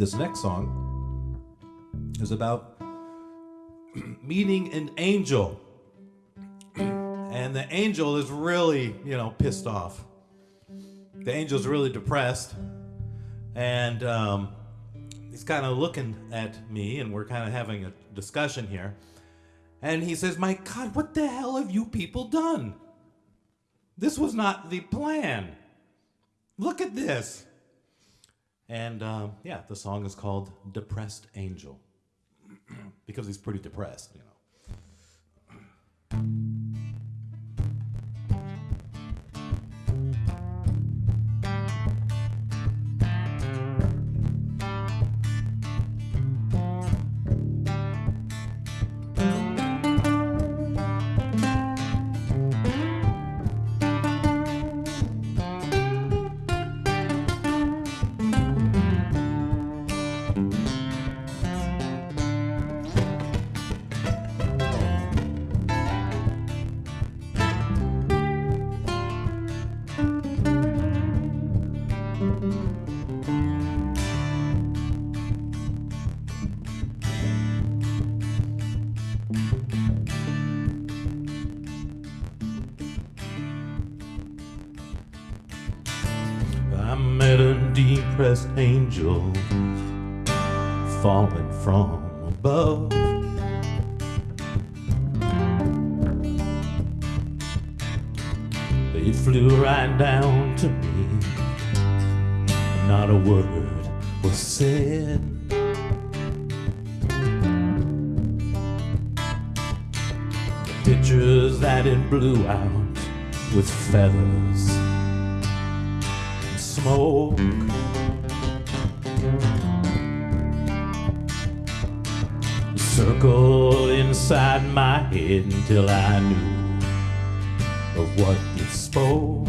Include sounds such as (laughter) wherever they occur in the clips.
This next song is about (clears throat) meeting an angel. (clears throat) And the angel is really, you know, pissed off. The angel's really depressed. And um, he's kind of looking at me, and we're kind of having a discussion here. And he says, My God, what the hell have you people done? This was not the plan. Look at this. And um, yeah, the song is called Depressed Angel (clears throat) because he's pretty depressed, you know. Met a depressed angel falling from above. It flew right down to me. Not a word was said. The pictures that it blew out with feathers smoke. Circled inside my head until I knew of what you spoke.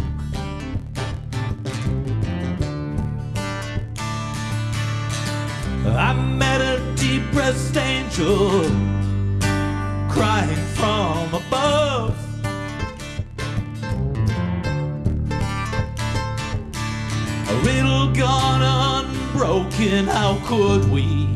I met a depressed angel crying from above. Gone unbroken, how could we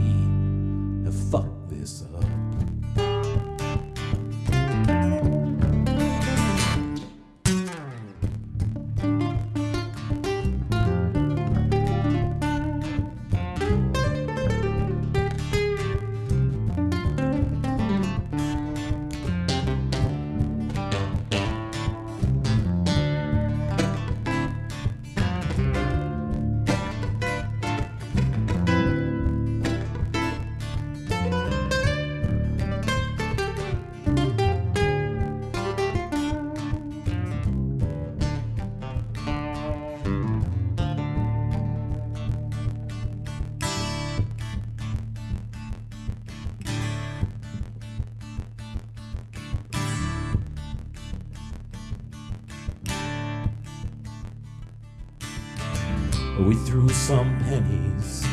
We threw some pennies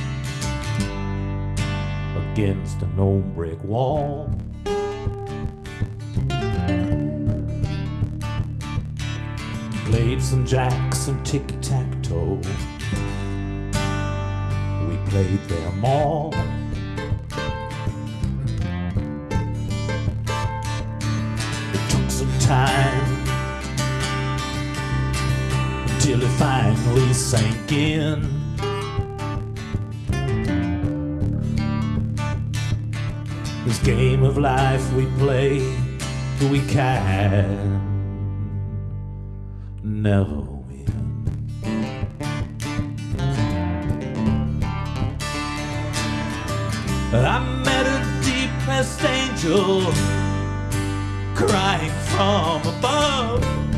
against an old brick wall. Played some jacks and tic tac toe. We played them all. Till it finally sank in. This game of life we play, we can never win. I met a depressed angel crying from above.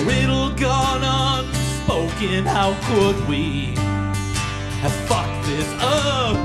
A riddle gone unspoken, how could we have fucked this up?